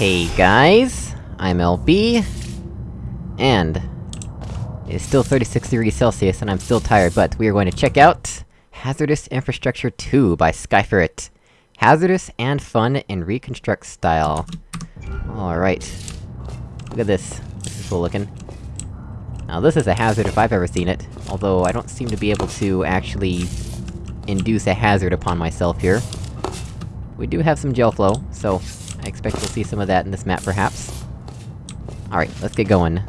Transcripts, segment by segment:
Hey guys, I'm LB, and it's still 36 degrees Celsius and I'm still tired, but we are going to check out Hazardous Infrastructure 2 by Skyferret. Hazardous and fun in reconstruct style. Alright. Look at this. This is cool looking. Now this is a hazard if I've ever seen it, although I don't seem to be able to actually... induce a hazard upon myself here. We do have some gel flow, so I expect we'll see some of that in this map, perhaps. Alright, let's get going.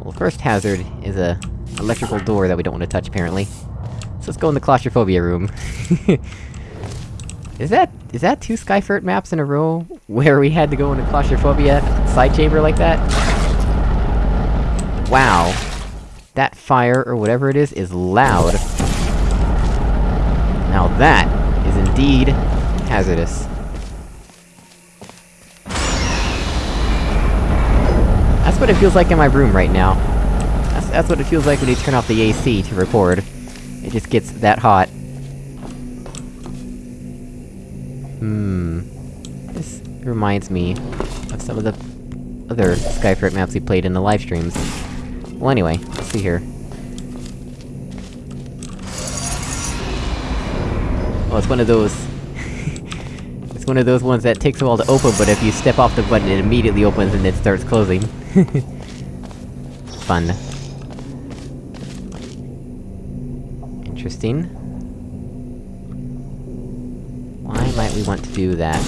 Well, first hazard is a electrical door that we don't want to touch, apparently. So let's go in the claustrophobia room. is that- is that two Skyferret maps in a row, where we had to go in a claustrophobia side chamber like that? Wow. That fire, or whatever it is, is loud. Now that indeed hazardous. That's what it feels like in my room right now. That's, that's what it feels like when you turn off the AC to record. It just gets that hot. Hmm... This reminds me of some of the other Skyferret maps we played in the live streams. Well anyway, let's see here. Oh, it's one of those... it's one of those ones that takes a while to open, but if you step off the button, it immediately opens and it starts closing. Fun. Interesting. Why might we want to do that?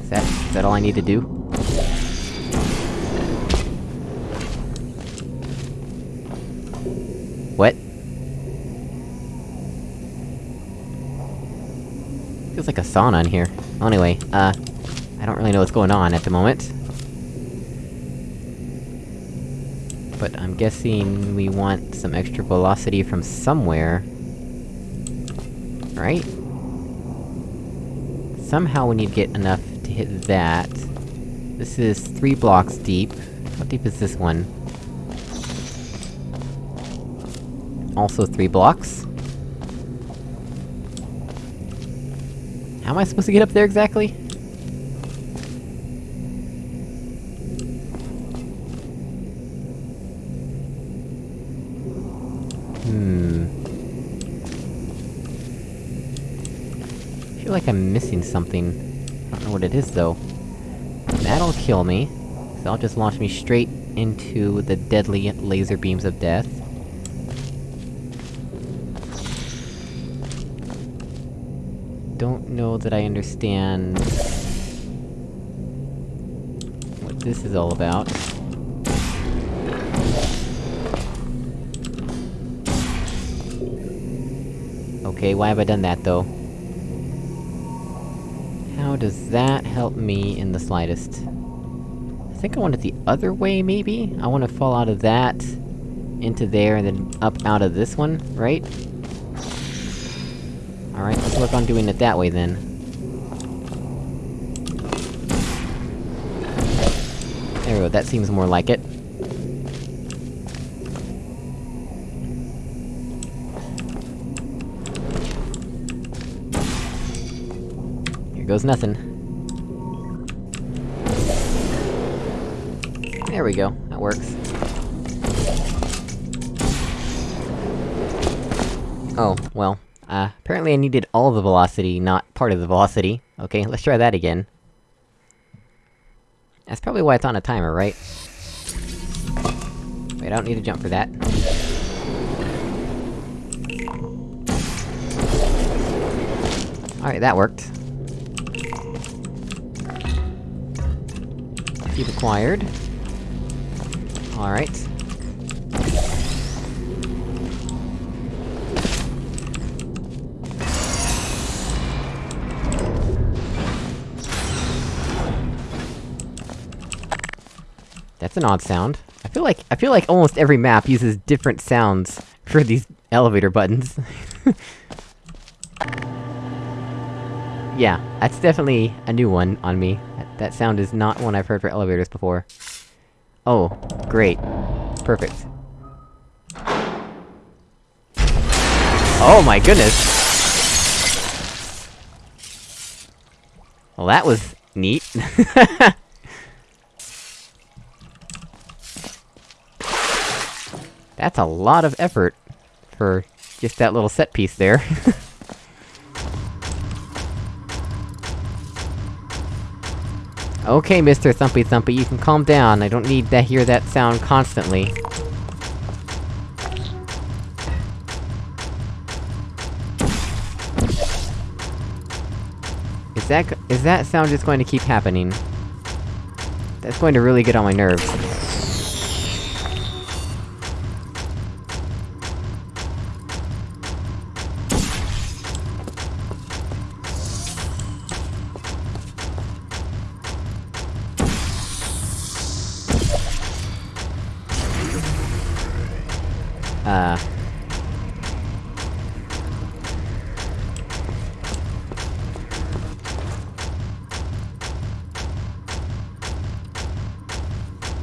Is that- is that all I need to do? What? Feels like a sauna in here. Well, anyway, uh... I don't really know what's going on at the moment. But I'm guessing we want some extra velocity from somewhere. Right? Somehow we need to get enough to hit that. This is three blocks deep. How deep is this one? Also three blocks. How am I supposed to get up there exactly? Hmm... I feel like I'm missing something. I don't know what it is, though. That'll kill me, so that'll just launch me straight into the deadly laser beams of death. That I understand... what this is all about. Okay, why have I done that, though? How does that help me in the slightest? I think I want it the other way, maybe? I want to fall out of that... into there, and then up out of this one, right? Work on doing it that way, then. There we go, that seems more like it. Here goes nothing. There we go, that works. Oh, well. Uh, apparently I needed all the velocity, not part of the velocity. Okay, let's try that again. That's probably why it's on a timer, right? Wait, I don't need to jump for that. Alright, that worked. Keep acquired. Alright. That's an odd sound. I feel like- I feel like almost every map uses different sounds for these elevator buttons. yeah, that's definitely a new one on me. That, that sound is not one I've heard for elevators before. Oh, great. Perfect. Oh my goodness! Well, that was neat. That's a lot of effort for just that little set piece there. okay, Mr. Thumpy Thumpy, you can calm down, I don't need to hear that sound constantly. Is that- is that sound just going to keep happening? That's going to really get on my nerves.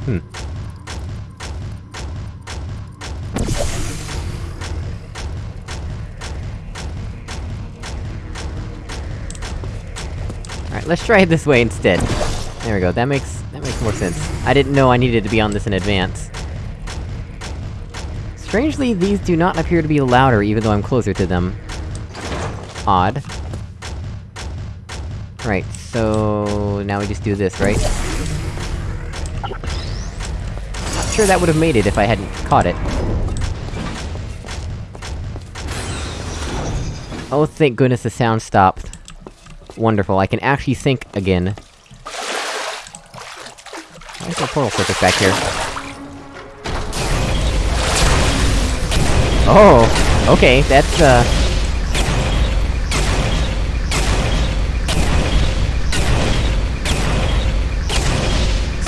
Hmm. Alright, let's try it this way instead. There we go, that makes- that makes more sense. I didn't know I needed to be on this in advance. Strangely, these do not appear to be louder even though I'm closer to them. Odd. Right, so... now we just do this, right? Sure that would've made it if I hadn't caught it. Oh, thank goodness the sound stopped. Wonderful, I can actually think again. Why is portal surface back here? Oh! Okay, that's, uh...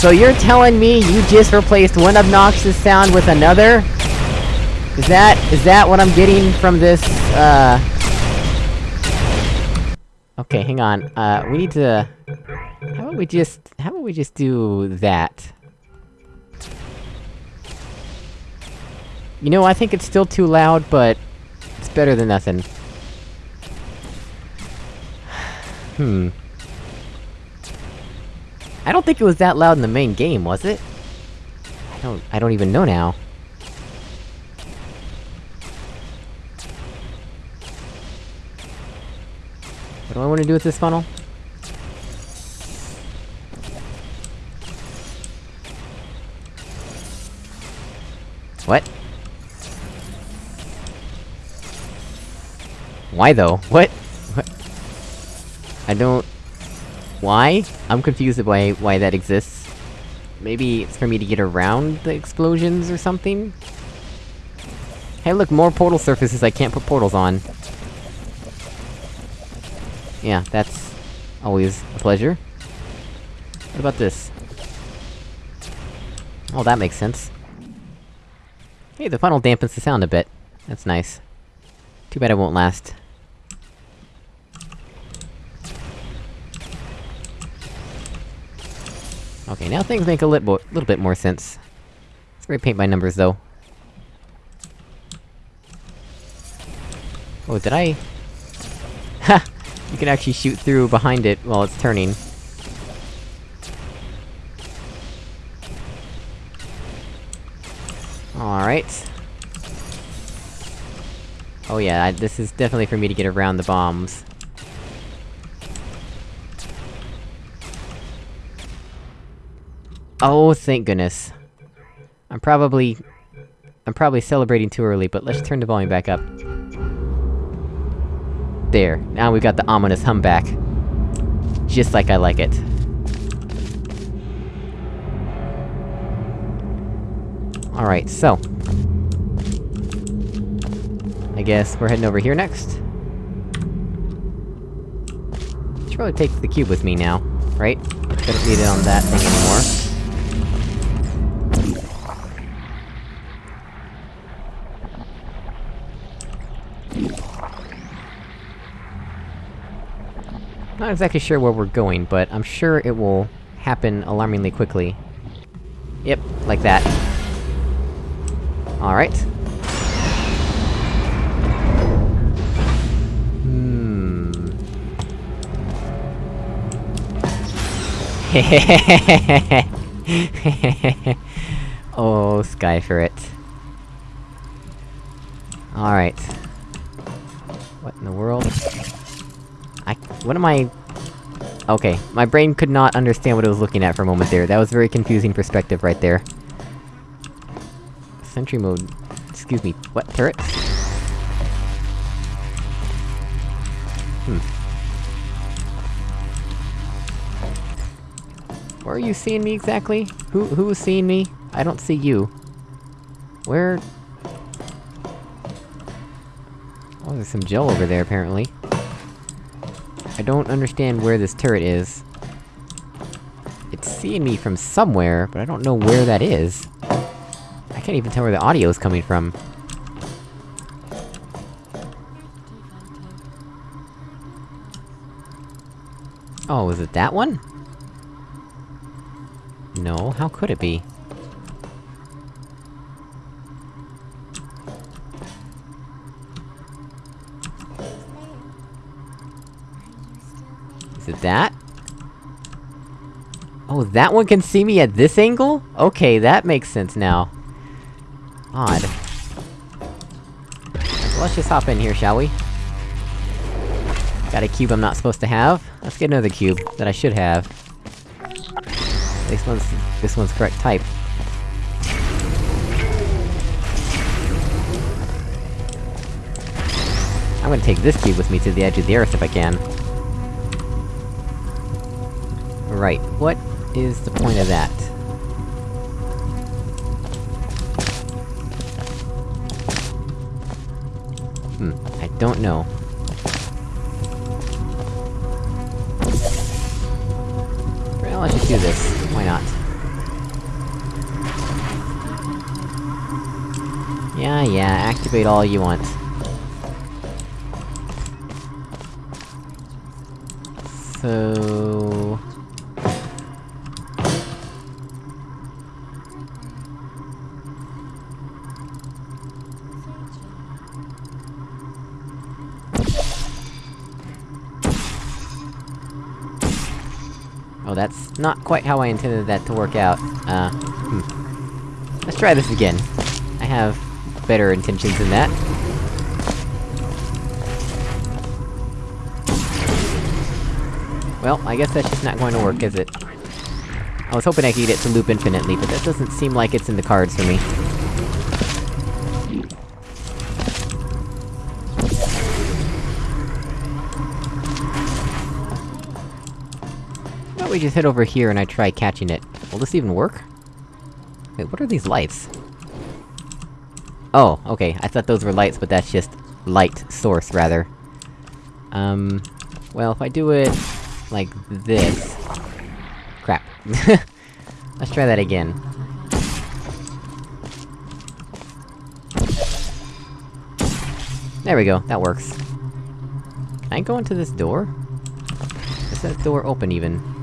So you're telling me you just replaced one obnoxious sound with another? Is that- is that what I'm getting from this, uh... Okay, hang on, uh, we need to... How about we just- how about we just do that? You know, I think it's still too loud, but... It's better than nothing. Hmm. I don't think it was that loud in the main game, was it? I don't- I don't even know now. What do I wanna do with this funnel? What? Why though? What? What? I don't... Why? I'm confused by why that exists. Maybe it's for me to get around the explosions or something? Hey look, more portal surfaces I can't put portals on. Yeah, that's... always a pleasure. What about this? Oh, that makes sense. Hey, the funnel dampens the sound a bit. That's nice. Too bad it won't last. Okay, now things make a lit little bit more sense. Let's repaint by numbers, though. Oh, did I... Ha! You can actually shoot through behind it while it's turning. Alright. Oh yeah, I, this is definitely for me to get around the bombs. Oh, thank goodness. I'm probably... I'm probably celebrating too early, but let's turn the volume back up. There, now we've got the ominous hum back. Just like I like it. Alright, so... I guess we're heading over here next? Should probably take the cube with me now, right? Don't need it on that thing anymore. Not exactly sure where we're going, but I'm sure it will happen alarmingly quickly. Yep, like that. Alright. Hmm... oh, Skyferret. Alright. What in the world? What am I- Okay, my brain could not understand what it was looking at for a moment there, that was very confusing perspective right there. Sentry mode... excuse me, what, turret? Hmm. Where are you seeing me exactly? Who- who is seeing me? I don't see you. Where- Oh, there's some gel over there, apparently. I don't understand where this turret is. It's seeing me from somewhere, but I don't know where that is. I can't even tell where the audio is coming from. Oh, is it that one? No, how could it be? That? Oh, that one can see me at this angle? Okay, that makes sense now. Odd. Let's just hop in here, shall we? Got a cube I'm not supposed to have. Let's get another cube, that I should have. This one's- this one's correct type. I'm gonna take this cube with me to the edge of the earth if I can. Right, what is the point of that? Hmm, I don't know. Well, let's just do this. Why not? Yeah, yeah, activate all you want. So... That's not quite how I intended that to work out. Uh, hmm. Let's try this again. I have better intentions than that. Well, I guess that's just not going to work, is it? I was hoping I could get it to loop infinitely, but that doesn't seem like it's in the cards for me. We just head over here and I try catching it? Will this even work? Wait, what are these lights? Oh, okay, I thought those were lights, but that's just... light source, rather. Um... Well, if I do it... like this... Crap. Let's try that again. There we go, that works. Can I go into this door? Is that door open, even?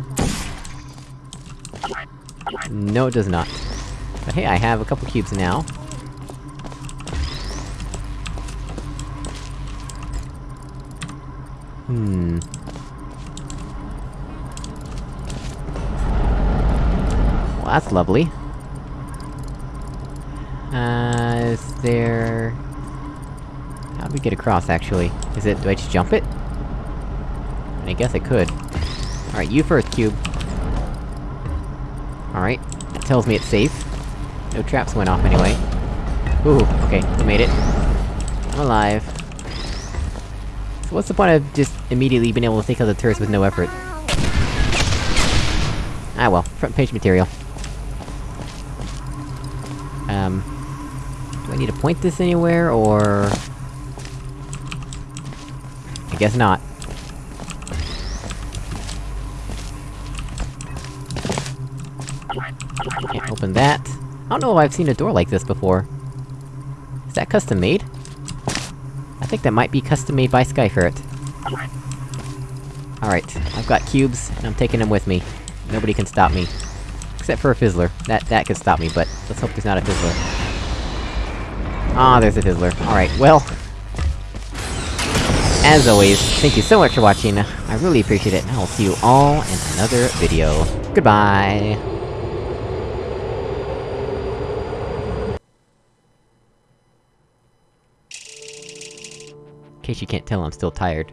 No, it does not. But hey, I have a couple cubes now. Hmm... Well, that's lovely. Uh, is there... How do we get across, actually? Is it- do I just jump it? I guess I could. Alright, you first, cube. Alright, that tells me it's safe. No traps went off anyway. Ooh, okay, we made it. I'm alive. So what's the point of just immediately being able to take out the turrets with no effort? Ah well, front page material. Um... Do I need to point this anywhere, or...? I guess not. Open that. I don't know if I've seen a door like this before. Is that custom made? I think that might be custom made by Skyferret. Alright, I've got cubes, and I'm taking them with me. Nobody can stop me. Except for a Fizzler. That- that could stop me, but let's hope there's not a Fizzler. Ah, there's a Fizzler. Alright, well... As always, thank you so much for watching, I really appreciate it, and I will see you all in another video. Goodbye! In case you can't tell, I'm still tired.